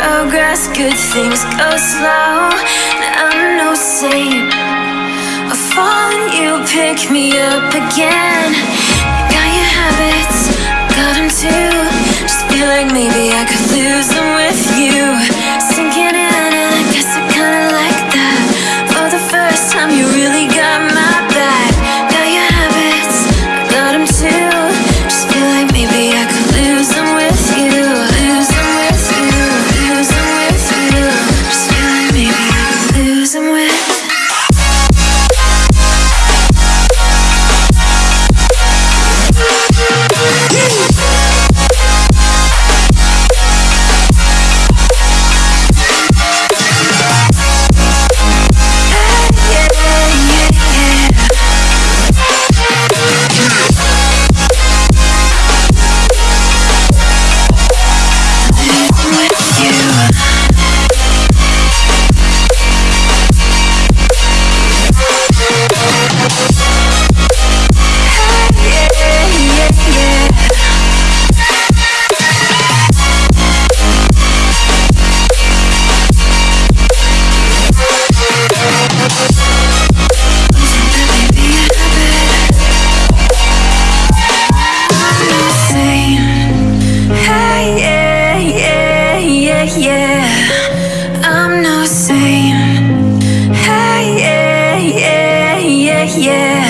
fast, good things go slow. I'm no saint. I fall and you pick me up again. Got your habits, got them too. Just feel like maybe I could lose them with you. yeah.